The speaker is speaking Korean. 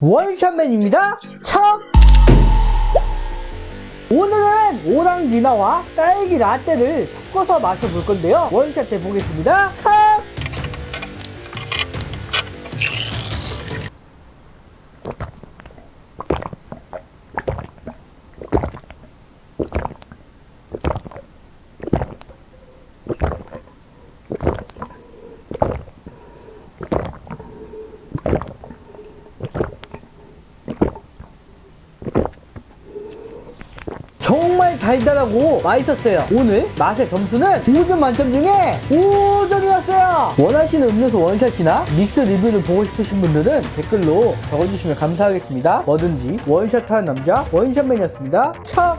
원샷맨입니다. 참! 오늘은 오랑지나와 딸기 라떼를 섞어서 마셔볼 건데요. 원샷 해보겠습니다. 참! 정말 달달하고 맛있었어요. 오늘 맛의 점수는 5점 만점 중에 5점이었어요. 원하시는 음료수 원샷이나 믹스 리뷰를 보고 싶으신 분들은 댓글로 적어주시면 감사하겠습니다. 뭐든지 원샷하는 남자 원샷맨이었습니다. 참!